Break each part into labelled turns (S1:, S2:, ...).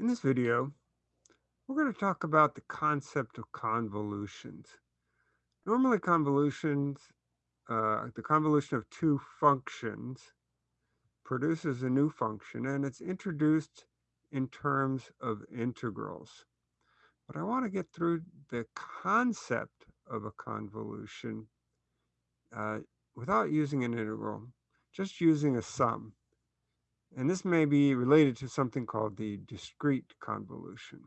S1: In this video, we're going to talk about the concept of convolutions. Normally convolutions, uh, the convolution of two functions produces a new function and it's introduced in terms of integrals. But I want to get through the concept of a convolution uh, without using an integral, just using a sum. And this may be related to something called the discrete convolution.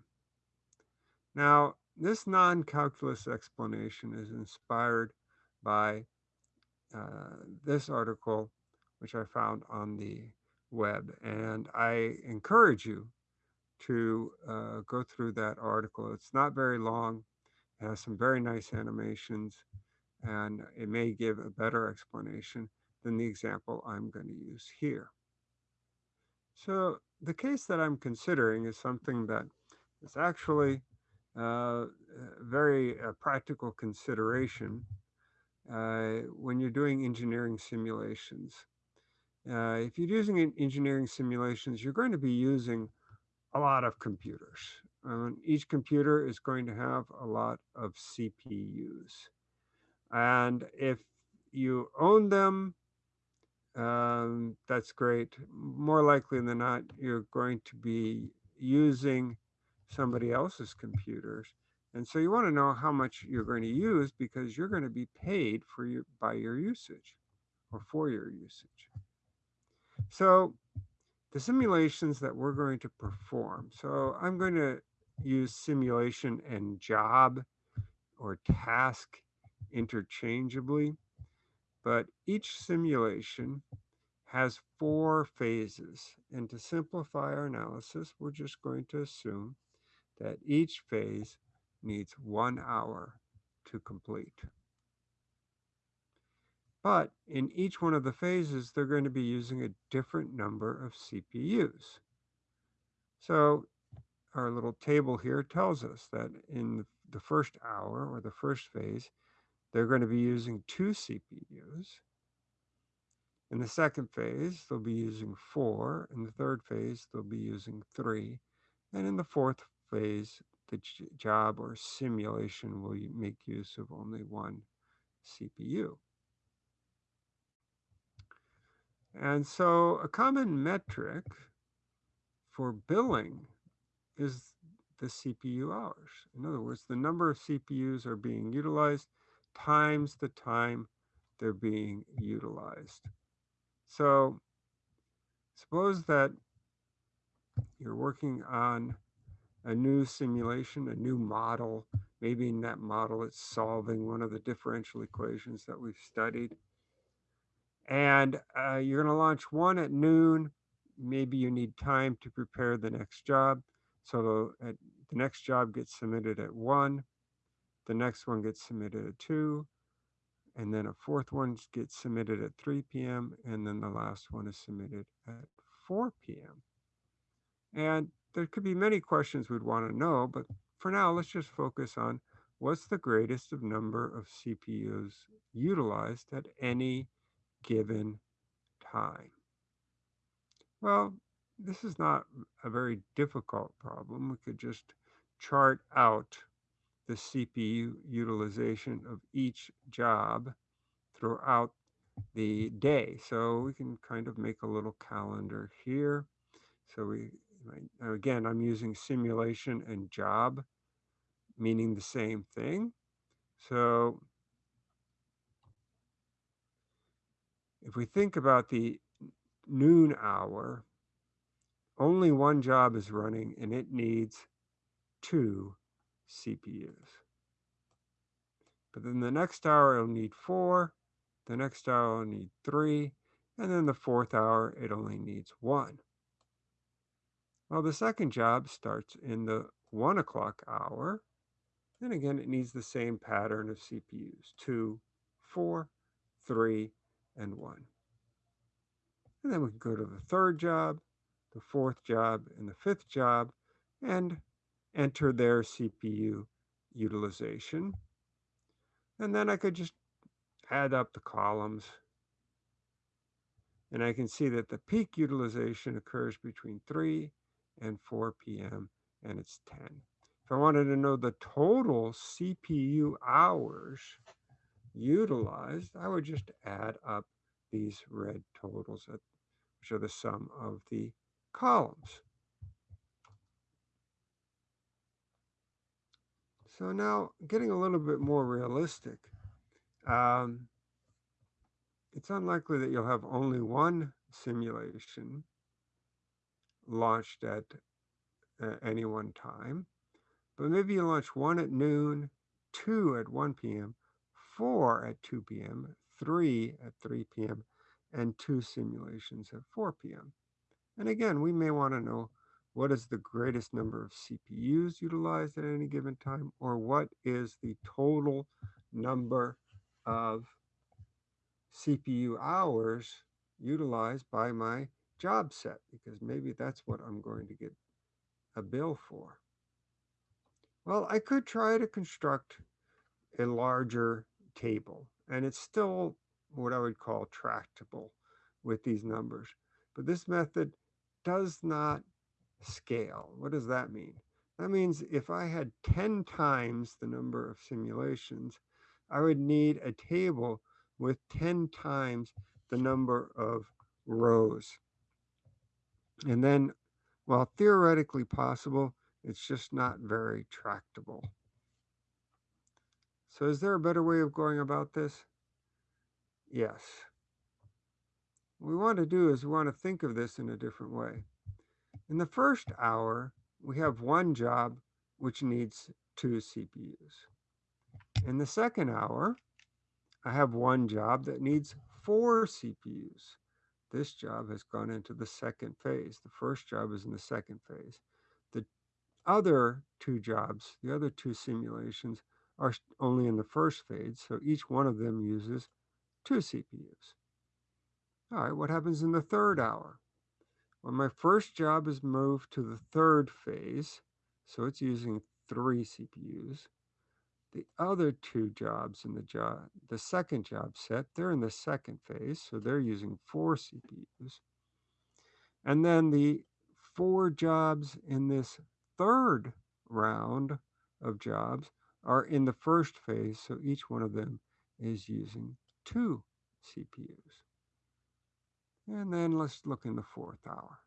S1: Now, this non-calculus explanation is inspired by uh, this article, which I found on the web. And I encourage you to uh, go through that article. It's not very long, it has some very nice animations, and it may give a better explanation than the example I'm going to use here. So the case that I'm considering is something that is actually uh, very uh, practical consideration uh, when you're doing engineering simulations. Uh, if you're using engineering simulations, you're going to be using a lot of computers. Um, each computer is going to have a lot of CPUs. And if you own them, um, that's great. More likely than not, you're going to be using somebody else's computers. And so you want to know how much you're going to use because you're going to be paid for your by your usage or for your usage. So the simulations that we're going to perform. So I'm going to use simulation and job or task interchangeably. But each simulation has four phases. And to simplify our analysis, we're just going to assume that each phase needs one hour to complete. But in each one of the phases, they're going to be using a different number of CPUs. So our little table here tells us that in the first hour or the first phase, they're going to be using two CPUs. In the second phase, they'll be using four. In the third phase, they'll be using three. And in the fourth phase, the job or simulation will make use of only one CPU. And so a common metric for billing is the CPU hours. In other words, the number of CPUs are being utilized times the time they're being utilized. So suppose that you're working on a new simulation, a new model. Maybe in that model, it's solving one of the differential equations that we've studied. And uh, you're going to launch one at noon. Maybe you need time to prepare the next job. So the, next job gets submitted at 1. The next one gets submitted at 2. And then a fourth one gets submitted at 3 p.m. And then the last one is submitted at 4 p.m. And there could be many questions we'd want to know, but for now, let's just focus on what's the greatest of number of CPUs utilized at any given time. Well, this is not a very difficult problem. We could just chart out the CPU utilization of each job throughout the day. So we can kind of make a little calendar here. So we, again, I'm using simulation and job, meaning the same thing. So if we think about the noon hour, only one job is running and it needs two CPUs. But then the next hour it'll need four, the next hour it'll need three, and then the fourth hour it only needs one. Well, the second job starts in the one o'clock hour. And again, it needs the same pattern of CPUs, two, four, three, and one. And then we can go to the third job, the fourth job, and the fifth job, and enter their CPU utilization. And then I could just add up the columns. And I can see that the peak utilization occurs between 3 and 4 p.m. and it's 10. If I wanted to know the total CPU hours utilized, I would just add up these red totals, which are the sum of the columns. So now getting a little bit more realistic, um, it's unlikely that you'll have only one simulation launched at uh, any one time, but maybe you launch one at noon, two at 1 p.m., four at 2 p.m., three at 3 p.m., and two simulations at 4 p.m. And again, we may want to know what is the greatest number of CPUs utilized at any given time, or what is the total number of CPU hours utilized by my job set, because maybe that's what I'm going to get a bill for. Well, I could try to construct a larger table, and it's still what I would call tractable with these numbers. But this method does not scale. What does that mean? That means if I had 10 times the number of simulations, I would need a table with 10 times the number of rows. And then, while theoretically possible, it's just not very tractable. So is there a better way of going about this? Yes. What we want to do is we want to think of this in a different way. In the first hour, we have one job which needs two CPUs. In the second hour, I have one job that needs four CPUs. This job has gone into the second phase. The first job is in the second phase. The other two jobs, the other two simulations, are only in the first phase, so each one of them uses two CPUs. All right, what happens in the third hour? When my first job is moved to the third phase, so it's using three CPUs. The other two jobs in the job, the second job set, they're in the second phase, so they're using four CPUs. And then the four jobs in this third round of jobs are in the first phase, so each one of them is using two CPUs. And then let's look in the fourth hour.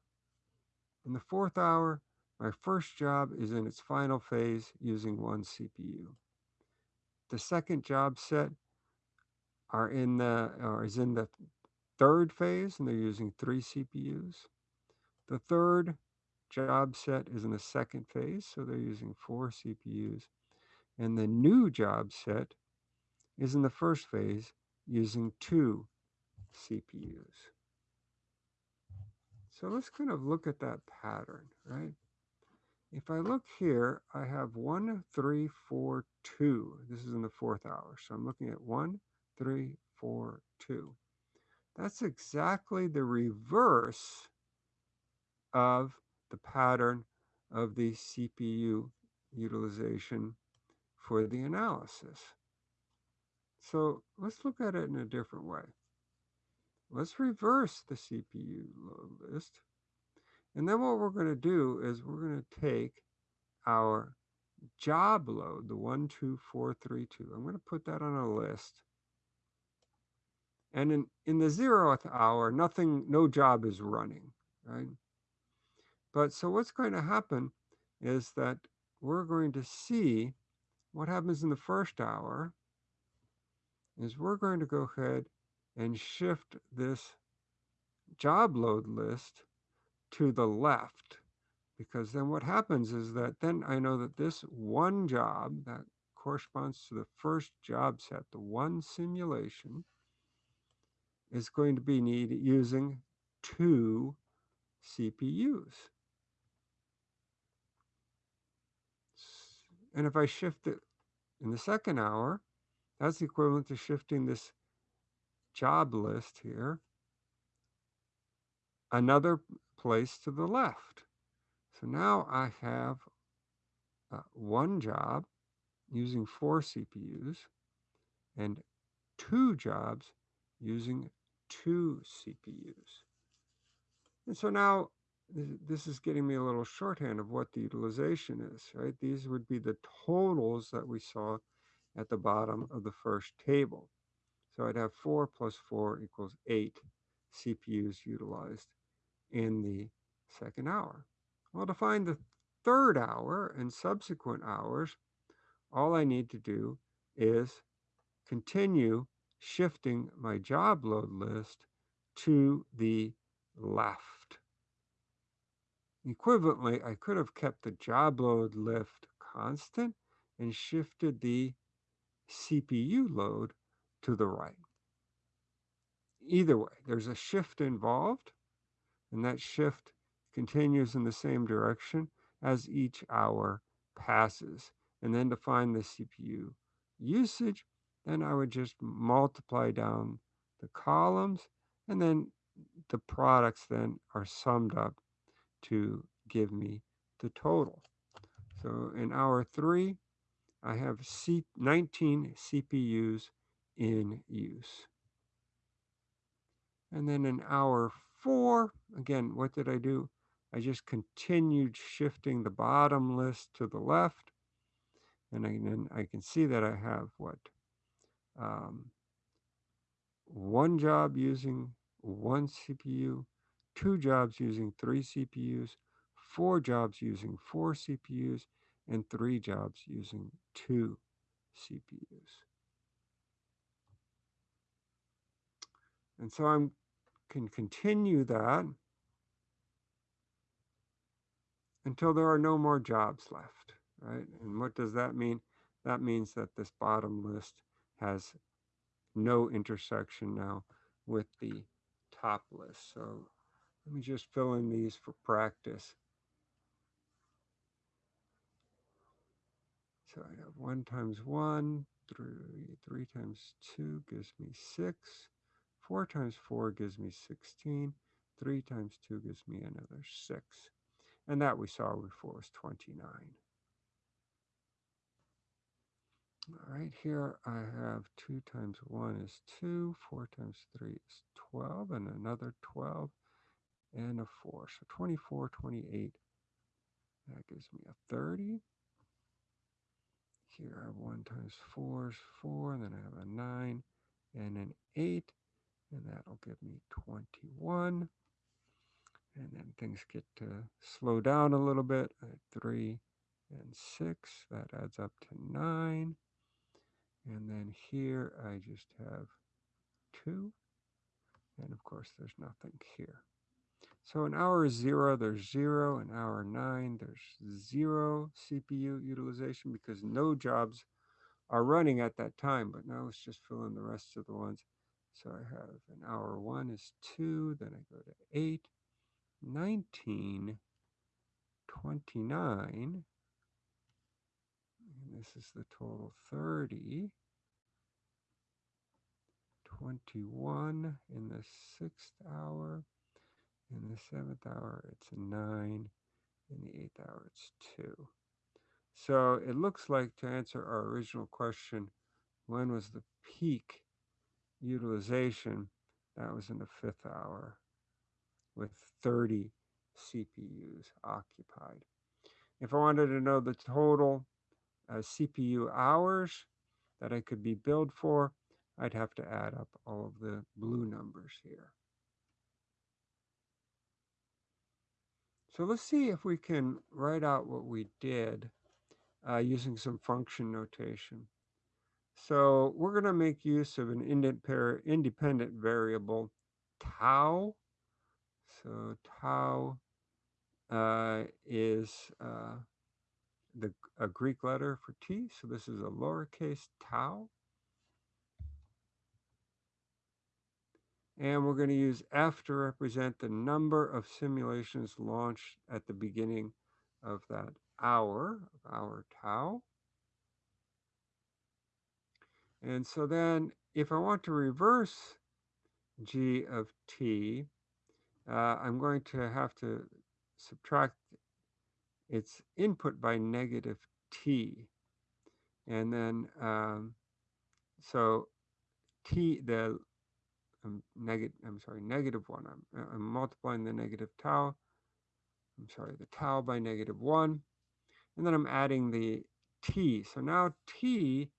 S1: In the fourth hour, my first job is in its final phase using one CPU. The second job set are in the or is in the third phase and they're using three CPUs. The third job set is in the second phase, so they're using four CPUs. And the new job set is in the first phase using two CPUs. So let's kind of look at that pattern, right? If I look here, I have one, three, four, two. This is in the fourth hour. So I'm looking at one, three, four, two. That's exactly the reverse of the pattern of the CPU utilization for the analysis. So let's look at it in a different way. Let's reverse the CPU load list. And then what we're going to do is we're going to take our job load, the 12432. I'm going to put that on a list. And in, in the zeroth hour, nothing, no job is running, right? But so what's going to happen is that we're going to see what happens in the first hour is we're going to go ahead and shift this job load list to the left because then what happens is that then I know that this one job that corresponds to the first job set, the one simulation, is going to be need using two CPUs. And if I shift it in the second hour, that's equivalent to shifting this job list here, another place to the left. So now I have uh, one job using four CPUs and two jobs using two CPUs. And so now this is getting me a little shorthand of what the utilization is, right? These would be the totals that we saw at the bottom of the first table. So I'd have 4 plus 4 equals 8 CPUs utilized in the second hour. Well, to find the third hour and subsequent hours, all I need to do is continue shifting my job load list to the left. Equivalently, I could have kept the job load lift constant and shifted the CPU load to the right. Either way, there's a shift involved, and that shift continues in the same direction as each hour passes. And then to find the CPU usage, then I would just multiply down the columns, and then the products then are summed up to give me the total. So in hour three, I have C 19 CPUs in use. And then in hour four, again, what did I do? I just continued shifting the bottom list to the left. And then I can see that I have what? Um, one job using one CPU, two jobs using three CPUs, four jobs using four CPUs, and three jobs using two CPUs. And so I can continue that until there are no more jobs left, right? And what does that mean? That means that this bottom list has no intersection now with the top list. So let me just fill in these for practice. So I have 1 times 1, 3, 3 times 2 gives me 6. 4 times 4 gives me 16. 3 times 2 gives me another 6. And that we saw before was 29. All right, here I have 2 times 1 is 2, 4 times 3 is 12, and another 12, and a 4. So 24, 28, that gives me a 30. Here I have 1 times 4 is 4, and then I have a 9 and an 8, and that'll give me 21. And then things get to slow down a little bit. at 3 and 6, that adds up to 9. And then here I just have 2. And of course, there's nothing here. So in hour is zero, there's zero. In hour nine, there's zero CPU utilization because no jobs are running at that time. But now let's just fill in the rest of the ones. So I have an hour one is two, then I go to eight, 19, 29, and this is the total 30, 21 in the sixth hour, in the seventh hour it's a nine, in the eighth hour it's two. So it looks like to answer our original question, when was the peak utilization, that was in the fifth hour with 30 CPUs occupied. If I wanted to know the total uh, CPU hours that I could be billed for, I'd have to add up all of the blue numbers here. So let's see if we can write out what we did uh, using some function notation. So we're going to make use of an independent variable, tau. So tau uh, is uh, the a Greek letter for t. So this is a lowercase tau. And we're going to use f to represent the number of simulations launched at the beginning of that hour, of our tau. And so then if I want to reverse g of t, uh, I'm going to have to subtract its input by negative t. And then, um, so t, the um, negative, I'm sorry, negative one, I'm, I'm multiplying the negative tau I'm sorry, the tau by negative 1. And then I'm adding the t. So now t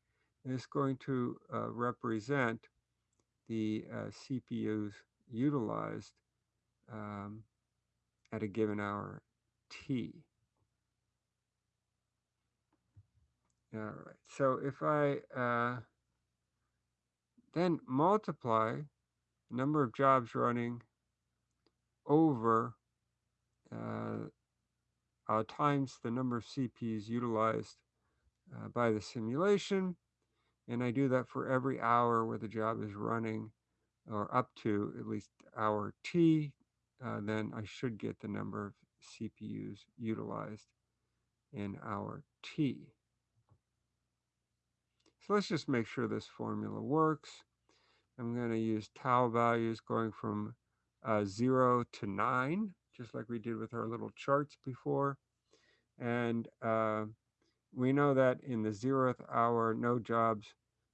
S1: is going to uh, represent the uh, CPUs utilized um, at a given hour t. All right, so if I uh, then multiply the number of jobs running over uh, uh, times the number of CPUs utilized uh, by the simulation, and I do that for every hour where the job is running, or up to at least hour t, uh, then I should get the number of CPUs utilized in hour t. So let's just make sure this formula works. I'm going to use tau values going from uh, 0 to 9, just like we did with our little charts before. And uh, we know that in the zeroth hour, no jobs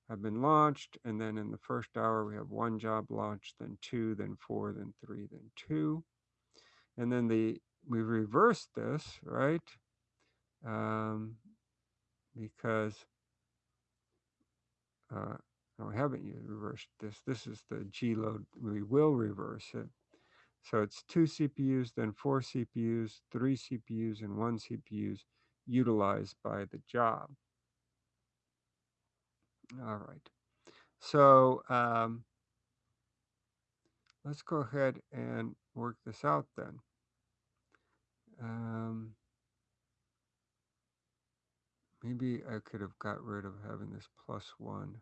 S1: have been launched. And then in the first hour, we have one job launched, then two, then four, then three, then two. And then the we reversed this, right? Um, because uh, no, we haven't yet reversed this. This is the G load. We will reverse it. So it's two CPUs, then four CPUs, three CPUs, and one CPUs utilized by the job. All right. So um, let's go ahead and work this out then. Um, maybe I could have got rid of having this plus one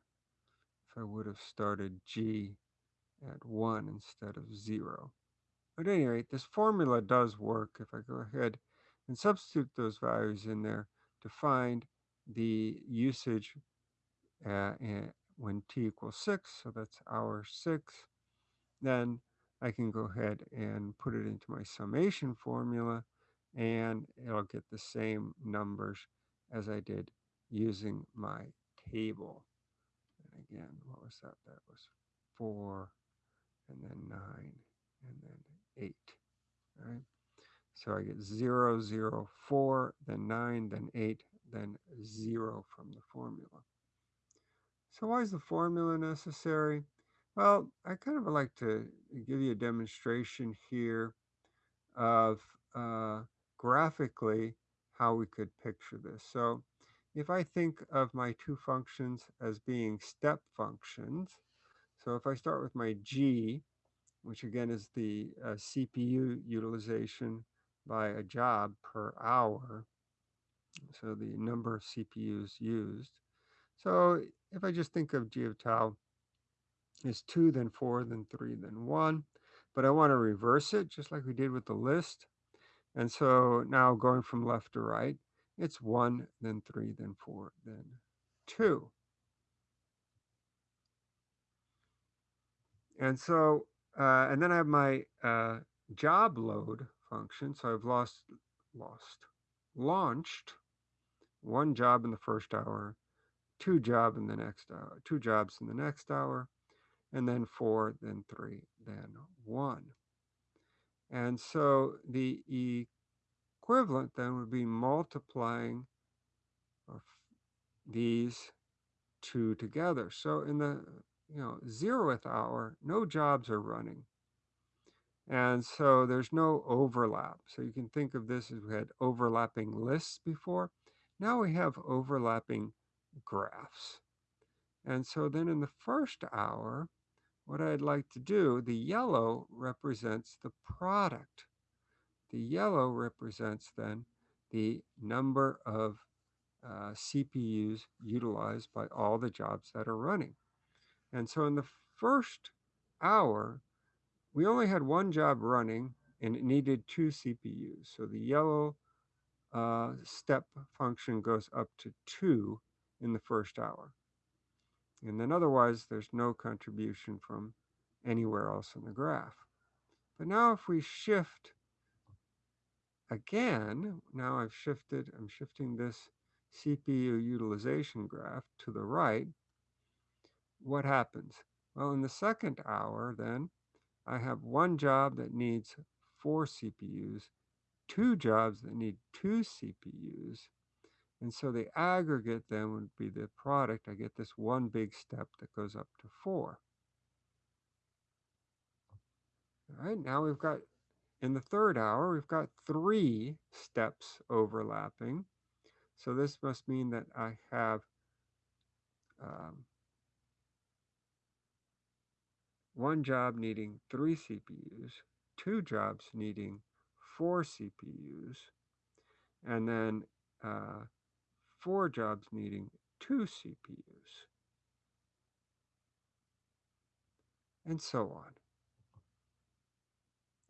S1: if I would have started G at one instead of zero. But at any rate, this formula does work if I go ahead and substitute those values in there to find the usage uh, when t equals 6, so that's hour 6, then I can go ahead and put it into my summation formula and it'll get the same numbers as I did using my table. And again, what was that? That was 4 and then 9 and then 8. All right. So I get 0, 0, 4, then 9, then 8, then 0 from the formula. So why is the formula necessary? Well, I kind of like to give you a demonstration here of uh, graphically how we could picture this. So if I think of my two functions as being step functions, so if I start with my G, which again is the uh, CPU utilization by a job per hour, so the number of CPUs used. So if I just think of G of tau is 2, then 4, then 3, then 1, but I want to reverse it just like we did with the list. And so now going from left to right, it's 1, then 3, then 4, then 2. And so, uh, and then I have my uh, job load function. So I've lost, lost, launched one job in the first hour, two job in the next hour, two jobs in the next hour, and then four, then three, then one. And so the equivalent then would be multiplying these two together. So in the you know zeroth hour, no jobs are running. And so there's no overlap. So you can think of this as we had overlapping lists before. Now we have overlapping graphs. And so then in the first hour, what I'd like to do, the yellow represents the product. The yellow represents then the number of uh, CPUs utilized by all the jobs that are running. And so in the first hour, we only had one job running and it needed two CPUs. So the yellow uh, step function goes up to two in the first hour. And then otherwise, there's no contribution from anywhere else in the graph. But now if we shift again, now I've shifted, I'm shifting this CPU utilization graph to the right, what happens? Well, in the second hour, then, I have one job that needs four CPUs, two jobs that need two CPUs. And so the aggregate then would be the product. I get this one big step that goes up to four. All right, now we've got, in the third hour, we've got three steps overlapping. So this must mean that I have um, one job needing three CPUs, two jobs needing four CPUs, and then uh, four jobs needing two CPUs, and so on.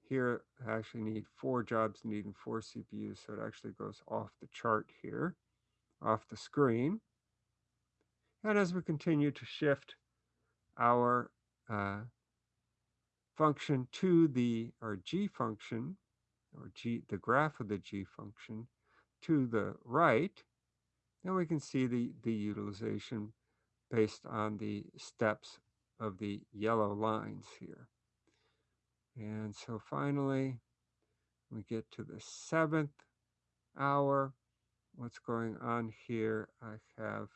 S1: Here, I actually need four jobs needing four CPUs, so it actually goes off the chart here, off the screen. And as we continue to shift our uh, function to the, our g function, or g, the graph of the g function, to the right, then we can see the, the utilization based on the steps of the yellow lines here. And so finally, we get to the seventh hour. What's going on here? I have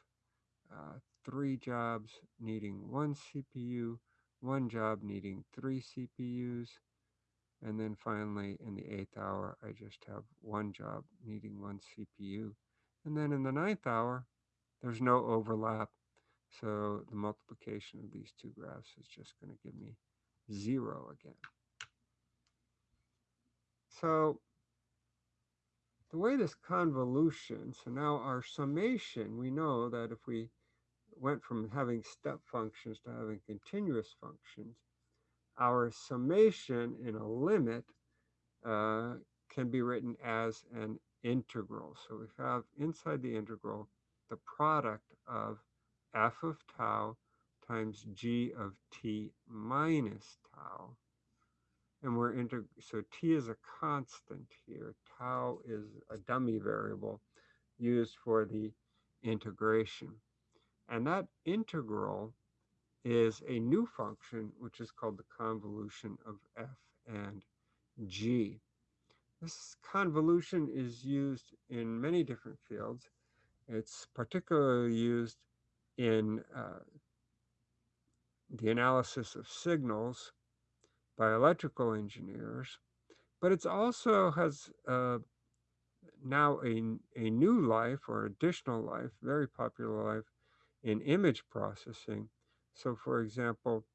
S1: uh, three jobs needing one CPU, one job needing three CPUs, and then finally in the eighth hour, I just have one job needing one CPU. And then in the ninth hour, there's no overlap. So the multiplication of these two graphs is just going to give me zero again. So the way this convolution, so now our summation, we know that if we went from having step functions to having continuous functions, our summation in a limit uh, can be written as an integral. So we have inside the integral the product of f of tau times g of t minus tau and we're into, so t is a constant here. Tau is a dummy variable used for the integration. And that integral is a new function, which is called the convolution of f and g. This convolution is used in many different fields. It's particularly used in uh, the analysis of signals by electrical engineers, but it also has uh, now a, a new life or additional life, very popular life in image processing. So for example,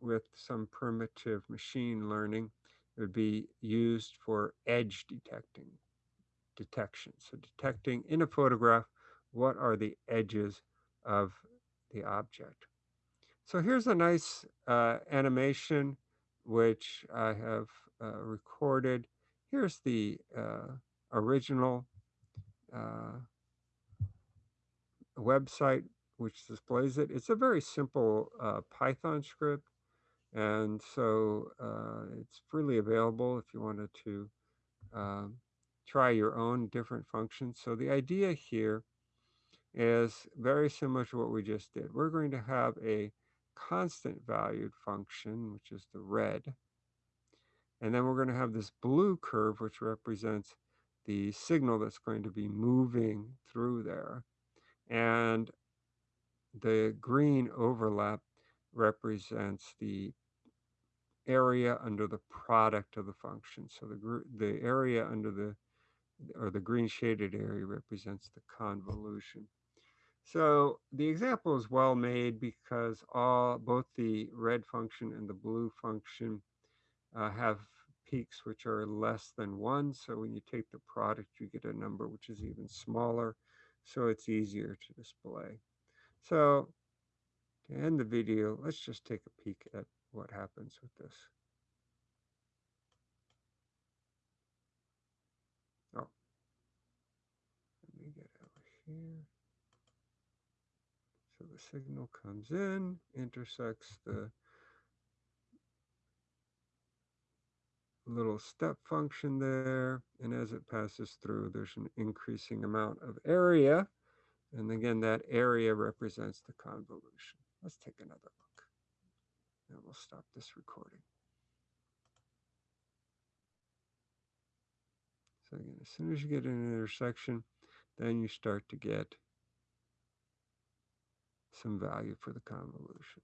S1: with some primitive machine learning, it would be used for edge detecting, detection. So detecting in a photograph, what are the edges of the object. So here's a nice uh, animation which I have uh, recorded. Here's the uh, original uh, website which displays it. It's a very simple uh, Python script, and so uh, it's freely available if you wanted to um, try your own different functions. So the idea here is very similar to what we just did. We're going to have a constant valued function, which is the red. And then we're going to have this blue curve, which represents the signal that's going to be moving through there. And the green overlap represents the area under the product of the function. So the, the area under the, or the green shaded area represents the convolution. So the example is well made because all both the red function and the blue function uh, have peaks which are less than one. So when you take the product, you get a number which is even smaller. So it's easier to display. So to end the video, let's just take a peek at what happens with this. Oh, let me get over here. So the signal comes in, intersects the little step function there. And as it passes through, there's an increasing amount of area. And again, that area represents the convolution. Let's take another look. And we'll stop this recording. So again, as soon as you get an intersection, then you start to get some value for the convolution.